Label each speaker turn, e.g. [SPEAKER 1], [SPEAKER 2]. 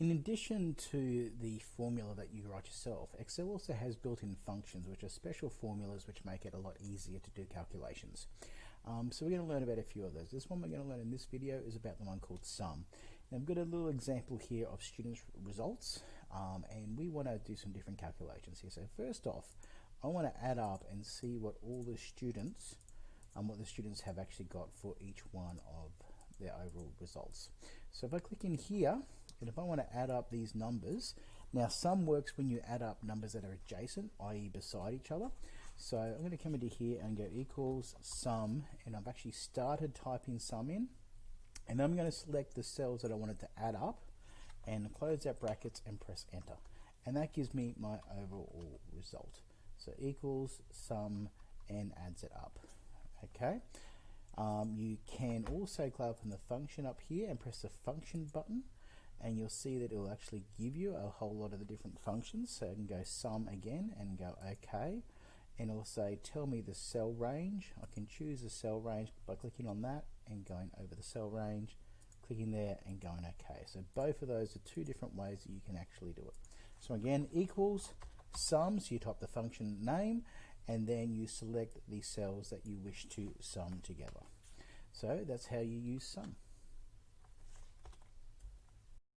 [SPEAKER 1] In addition to the formula that you write yourself, Excel also has built-in functions which are special formulas which make it a lot easier to do calculations. Um, so we're going to learn about a few of those. This one we're going to learn in this video is about the one called sum. Now I've got a little example here of students' results um, and we want to do some different calculations here. So first off, I want to add up and see what all the students and um, what the students have actually got for each one of their overall results. So if I click in here, and if I want to add up these numbers, now sum works when you add up numbers that are adjacent, i.e. beside each other. So I'm going to come into here and go equals sum, and I've actually started typing sum in, and I'm going to select the cells that I wanted to add up, and close that brackets and press enter. And that gives me my overall result. So equals sum and adds it up. Okay. Um, you can also click on the function up here and press the function button and you'll see that it will actually give you a whole lot of the different functions. So I can go sum again and go OK and it'll say tell me the cell range. I can choose the cell range by clicking on that and going over the cell range clicking there and going OK so both of those are two different ways that you can actually do it. So again equals sum so you type the function name and then you select the cells that you wish to sum together. So that's how you use sum